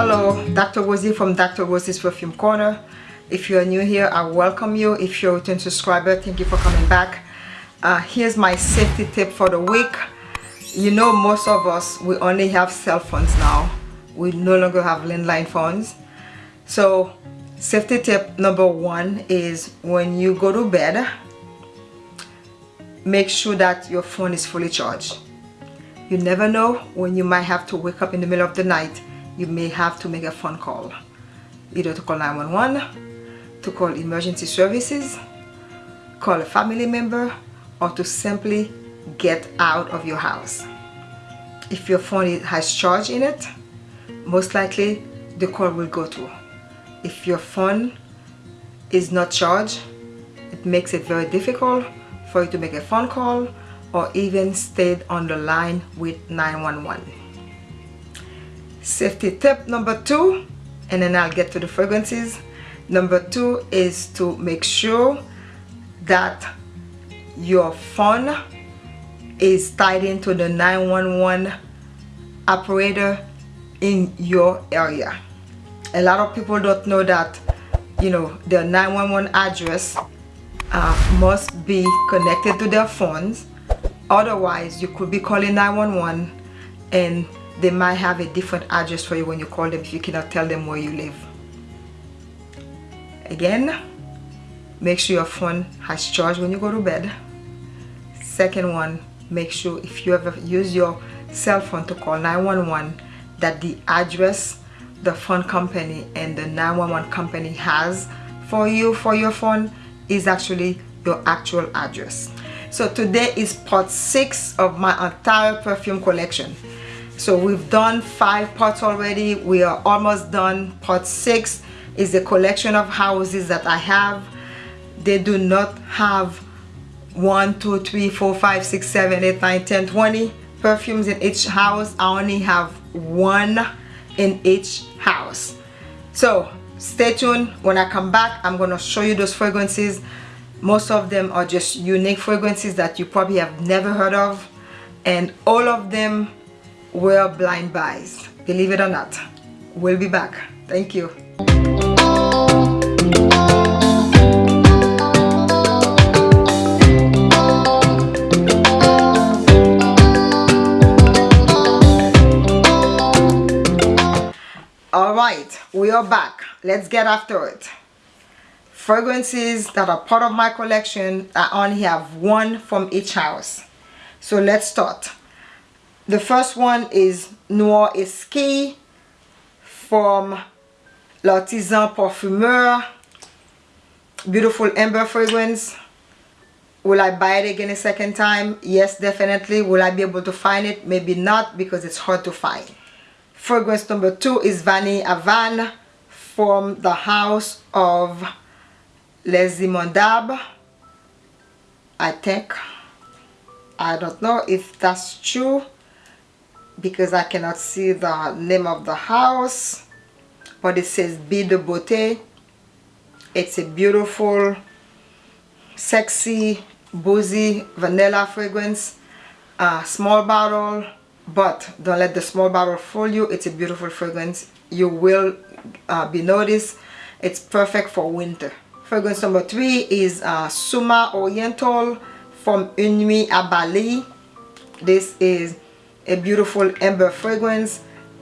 Hello, Dr. Rosie from Dr. Rosie's Perfume Corner. If you're new here, I welcome you. If you're a return subscriber, thank you for coming back. Uh, here's my safety tip for the week. You know most of us, we only have cell phones now. We no longer have landline phones. So safety tip number one is when you go to bed, make sure that your phone is fully charged. You never know when you might have to wake up in the middle of the night you may have to make a phone call. Either to call 911 to call emergency services call a family member or to simply get out of your house. If your phone has charge in it most likely the call will go through. If your phone is not charged it makes it very difficult for you to make a phone call or even stay on the line with 911 safety tip number two and then I'll get to the fragrances. Number two is to make sure that your phone is tied into the 911 operator in your area. A lot of people don't know that you know their 911 address uh, must be connected to their phones. Otherwise you could be calling 911 and they might have a different address for you when you call them if you cannot tell them where you live. Again make sure your phone has charge when you go to bed. Second one make sure if you ever use your cell phone to call 911 that the address the phone company and the 911 company has for you for your phone is actually your actual address. So today is part six of my entire perfume collection so we've done five parts already. We are almost done. Part six is a collection of houses that I have. They do not have one two three four five six seven eight nine ten twenty perfumes in each house. I only have one in each house. So stay tuned. When I come back I'm gonna show you those fragrances. Most of them are just unique fragrances that you probably have never heard of. And all of them were blind buys. Believe it or not we'll be back. Thank you. All right we are back. Let's get after it. Fragrances that are part of my collection I only have one from each house. So let's start the first one is Noir Exquis from L'Artisan Parfumeur. Beautiful amber fragrance. Will I buy it again a second time? Yes, definitely. Will I be able to find it? Maybe not because it's hard to find. Fragrance number two is Vanille Havane from the house of Les Immondables. I think. I don't know if that's true because I cannot see the name of the house but it says Be de Beauté it's a beautiful sexy boozy vanilla fragrance uh, small bottle but don't let the small bottle fool you. It's a beautiful fragrance. You will uh, be noticed. It's perfect for winter. Fragrance number three is uh, Suma Oriental from Une Nuit à Bali this is a beautiful amber fragrance.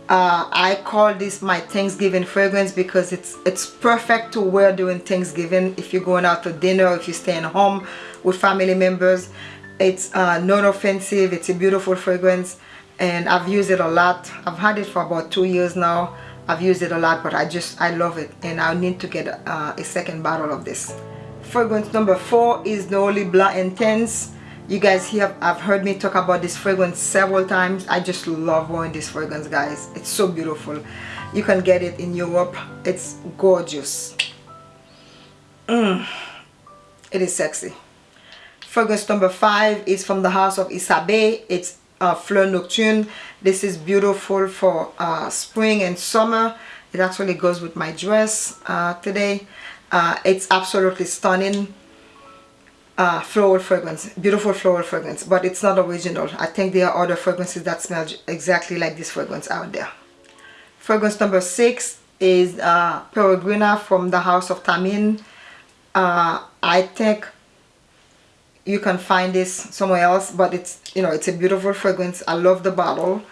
Uh, I call this my Thanksgiving fragrance because it's it's perfect to wear during Thanksgiving. If you're going out to dinner if you're staying home with family members it's uh, non-offensive it's a beautiful fragrance and I've used it a lot. I've had it for about two years now. I've used it a lot but I just I love it and I need to get uh, a second bottle of this. Fragrance number four is Nouلی Blanc Intense you guys here have heard me talk about this fragrance several times. I just love wearing this fragrance guys. It's so beautiful. You can get it in europe. It's gorgeous. Mm. it is sexy. Fragrance number five is from the house of Isabey it's uh, Fleur Nocturne. This is beautiful for uh, spring and summer. It actually goes with my dress uh, today. Uh, it's absolutely stunning uh, floral fragrance beautiful floral fragrance but it's not original I think there are other fragrances that smell exactly like this fragrance out there fragrance number six is uh, Peregrina from the House of Tamin. Uh, I think you can find this somewhere else, but it's you know it's a beautiful fragrance. I love the bottle.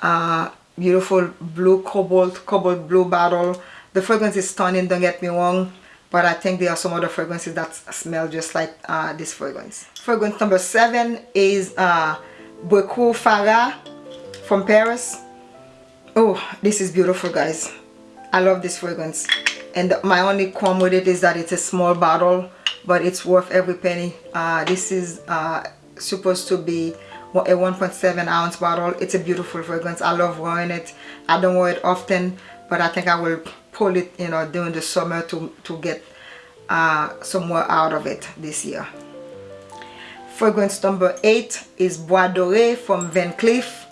Uh, beautiful blue cobalt, cobalt blue bottle. The fragrance is stunning. Don't get me wrong, but I think there are some other fragrances that smell just like uh, this fragrance. Fragrance number seven is uh, Bricout Farah from Paris. Oh, this is beautiful, guys. I love this fragrance. And my only qualm with it is that it's a small bottle, but it's worth every penny. Uh, this is uh, supposed to be a 1.7 ounce bottle. It's a beautiful fragrance. I love wearing it. I don't wear it often, but I think I will pull it, you know, during the summer to, to get uh, some more out of it this year. Fragrance number 8 is Bois Doré from Van Cleef.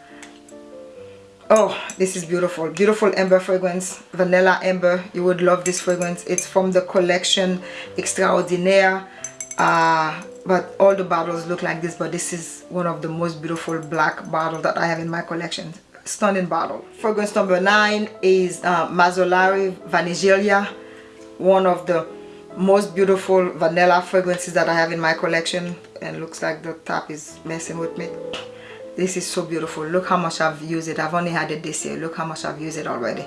Oh, this is beautiful. Beautiful amber fragrance. Vanilla amber. You would love this fragrance. It's from the collection Extraordinaire. Uh, but all the bottles look like this but this is one of the most beautiful black bottles that I have in my collection stunning bottle fragrance number nine is uh, Mazzolari Vanigelia one of the most beautiful vanilla fragrances that I have in my collection and looks like the top is messing with me. This is so beautiful. Look how much I've used it. I've only had it this year. Look how much I've used it already.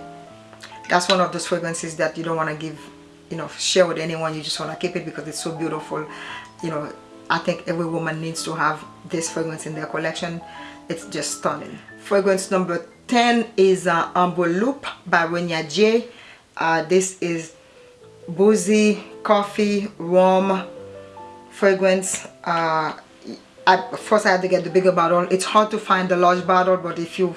That's one of those fragrances that you don't want to give you know share with anyone. You just want to keep it because it's so beautiful. You know I think every woman needs to have this fragrance in their collection. It's just stunning fragrance number 10 is uh, Amber Loop by Renia J. Uh, this is boozy coffee warm fragrance. Uh, I, first I had to get the bigger bottle. It's hard to find the large bottle but if you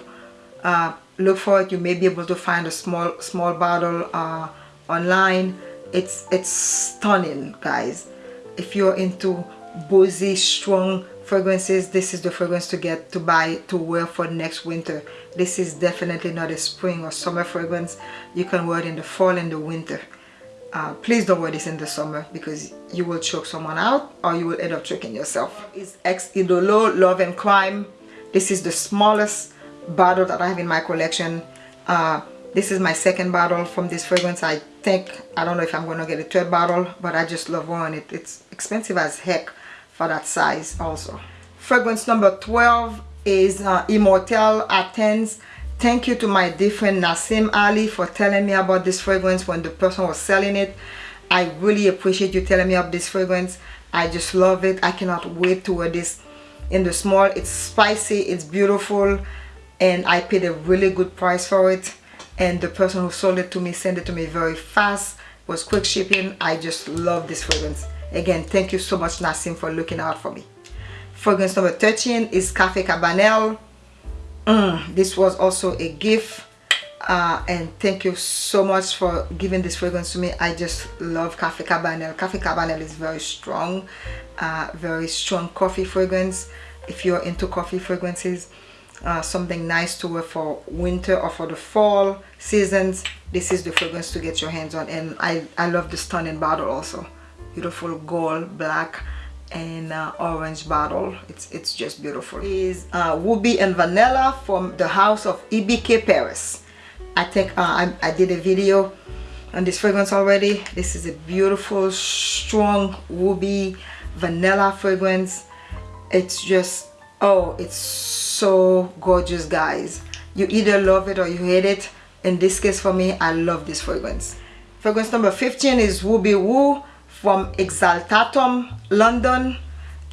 uh, look for it you may be able to find a small small bottle uh, online. It's it's stunning guys. If you're into boozy strong fragrances this is the fragrance to get to buy to wear for next winter this is definitely not a spring or summer fragrance you can wear it in the fall and the winter uh, please don't wear this in the summer because you will choke someone out or you will end up choking yourself. It's Ex Idolo Love and Crime. This is the smallest bottle that I have in my collection. Uh, this is my second bottle from this fragrance. I think, I don't know if I'm going to get a third bottle, but I just love wearing it. It's expensive as heck for that size also. Fragrance number 12 is uh, Athens Thank you to my dear friend Nassim Ali for telling me about this fragrance when the person was selling it. I really appreciate you telling me about this fragrance. I just love it. I cannot wait to wear this in the small. It's spicy, it's beautiful, and I paid a really good price for it. And the person who sold it to me sent it to me very fast. Was quick shipping. I just love this fragrance. Again, thank you so much Nassim for looking out for me. Fragrance number 13 is Cafe Cabanel. Mm, this was also a gift. Uh, and thank you so much for giving this fragrance to me. I just love Cafe Cabanel. Cafe Cabanel is very strong uh, very strong coffee fragrance. If you're into coffee fragrances uh, something nice to wear for winter or for the fall seasons this is the fragrance to get your hands on. And I, I love the stunning bottle also beautiful gold black and uh, orange bottle. It's it's just beautiful. Is uh, ruby and vanilla from the house of EBK Paris. I think uh, I, I did a video on this fragrance already. This is a beautiful strong ruby vanilla fragrance. It's just oh it's so gorgeous guys. You either love it or you hate it. In this case for me I love this fragrance. Fragrance number 15 is Ruby Woo from Exaltatum London.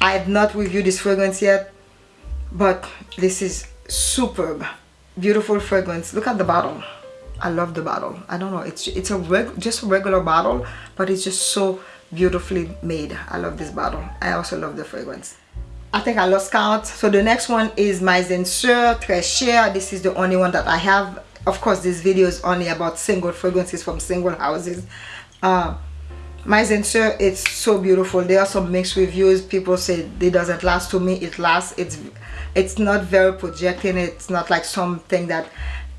I have not reviewed this fragrance yet but this is superb. Beautiful fragrance. Look at the bottle. I love the bottle. I don't know. It's it's a reg just a regular bottle but it's just so beautifully made. I love this bottle. I also love the fragrance. I think I lost count. So the next one is my Zenseur Très Cher. This is the only one that I have. Of course this video is only about single fragrances from single houses. Uh, my Zenseur it's so beautiful. There are some mixed reviews. People say it doesn't last. To me it lasts. It's it's not very projecting. It's not like something that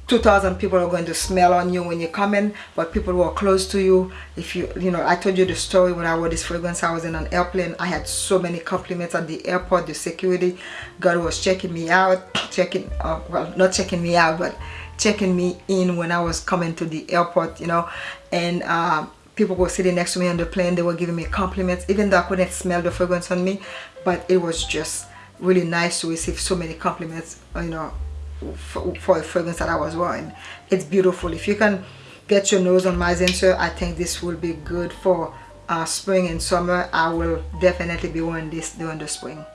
2000 people are going to smell on you when you come in but people who are close to you. If you you know i told you the story when i wore this fragrance i was in an airplane. I had so many compliments at the airport the security guard was checking me out checking uh, well not checking me out but checking me in when I was coming to the airport you know. And uh, people were sitting next to me on the plane they were giving me compliments even though I couldn't smell the fragrance on me but it was just really nice to receive so many compliments you know for, for a fragrance that I was wearing. It's beautiful. If you can get your nose on my Zinsser I think this will be good for uh, spring and summer. I will definitely be wearing this during the spring.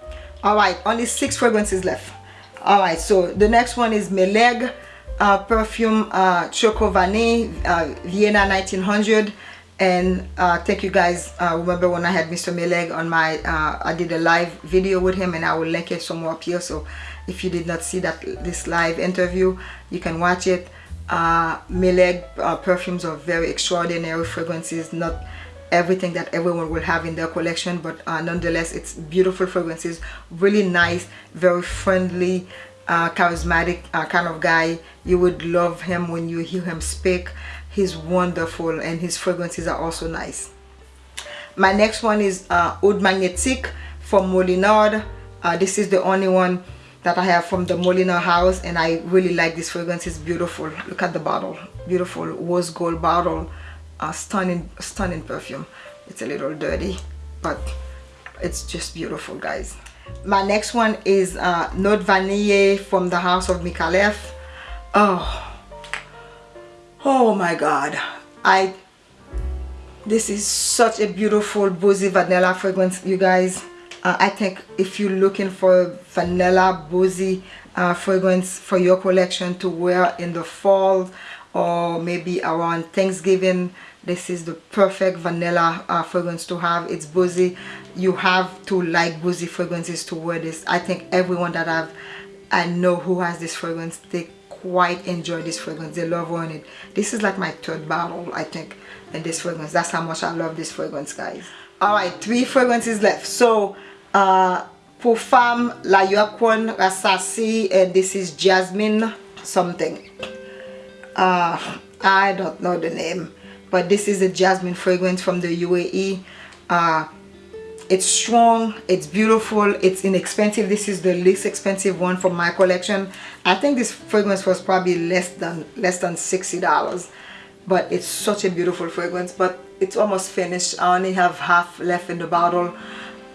Alright only six fragrances left. Alright so the next one is Meleg uh, perfume uh, Choco Vanille uh, Vienna 1900 and uh, thank you guys. Uh, remember when I had Mr. Meleg on my uh, I did a live video with him and I will link it somewhere up here. So if you did not see that this live interview you can watch it. Uh, Meleg uh, perfumes are very extraordinary fragrances. Not everything that everyone will have in their collection but uh, nonetheless it's beautiful fragrances. Really nice very friendly uh, charismatic kind of guy. You would love him when you hear him speak he's wonderful and his fragrances are also nice. My next one is uh, Oud Magnetique from Molinard. Uh, this is the only one that I have from the Molinard house and I really like this fragrance. It's beautiful. Look at the bottle. Beautiful rose gold bottle. Uh, stunning stunning perfume. It's a little dirty but it's just beautiful guys. My next one is uh, Note Vanille from the house of Micallef oh oh my god. I this is such a beautiful boozy vanilla fragrance you guys. Uh, I think if you're looking for vanilla boozy uh, fragrance for your collection to wear in the fall or maybe around Thanksgiving this is the perfect vanilla uh, fragrance to have. It's boozy. You have to like boozy fragrances to wear this. I think everyone that I've I know who has this fragrance they quite enjoy this fragrance. They love on it. This is like my third bottle I think in this fragrance. That's how much I love this fragrance guys. All right three fragrances left. So uh pour la Yuqawam Rasasi and this is jasmine something. Uh I don't know the name but this is a jasmine fragrance from the UAE uh it's strong it's beautiful it's inexpensive. This is the least expensive one from my collection. I think this fragrance was probably less than less than 60 dollars but it's such a beautiful fragrance but it's almost finished. I only have half left in the bottle.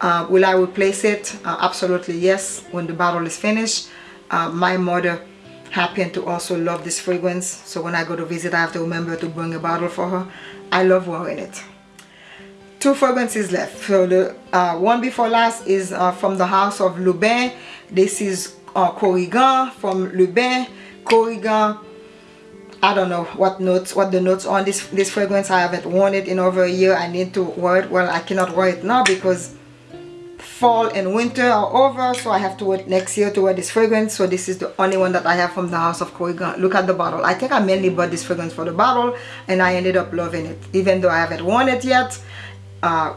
Uh, will i replace it? Uh, absolutely yes when the bottle is finished. Uh, my mother happened to also love this fragrance so when i go to visit i have to remember to bring a bottle for her. I love wearing it two fragrances left. So the uh, one before last is uh, from the house of Lubin. This is uh, Korrigan from Lubin. Korrigan I don't know what notes what the notes on this this fragrance I haven't worn it in over a year. I need to wear it. Well I cannot wear it now because fall and winter are over so I have to wait next year to wear this fragrance. So this is the only one that I have from the house of Korrigan. Look at the bottle. I think I mainly bought this fragrance for the bottle and I ended up loving it even though I haven't worn it yet uh,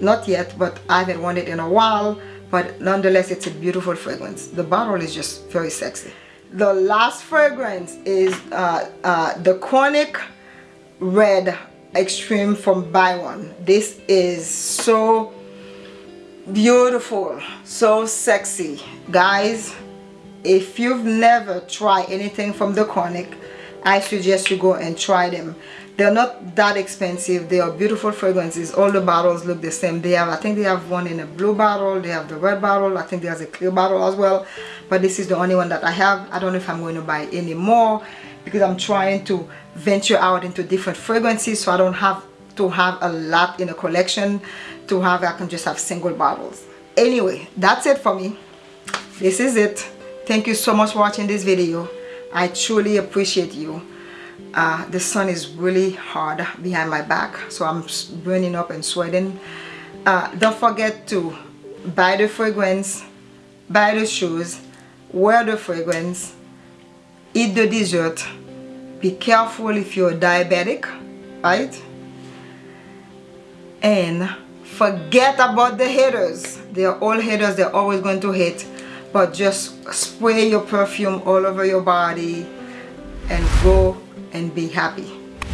not yet but I haven't worn it in a while but nonetheless it's a beautiful fragrance. The bottle is just very sexy. The last fragrance is uh, uh, the Chronic Red Extreme from Byron this is so beautiful so sexy. Guys if you've never tried anything from the Chronic I suggest you go and try them. They're not that expensive. They are beautiful fragrances. All the bottles look the same. They have i think they have one in a blue bottle. They have the red bottle. I think there's a clear bottle as well. But this is the only one that i have. I don't know if i'm going to buy any more because i'm trying to venture out into different fragrances so i don't have to have a lot in a collection to have i can just have single bottles. Anyway that's it for me. This is it. Thank you so much for watching this video i truly appreciate you. Uh, the sun is really hard behind my back so I'm burning up and sweating. Uh, don't forget to buy the fragrance buy the shoes wear the fragrance eat the dessert. Be careful if you're diabetic right? And forget about the haters. They're all haters. They're always going to hate but just spray your perfume all over your body and go and be happy.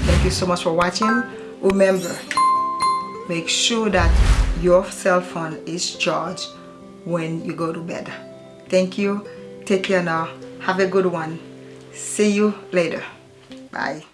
Thank you so much for watching. Remember make sure that your cell phone is charged when you go to bed. Thank you. Take care now. Have a good one. See you later. Bye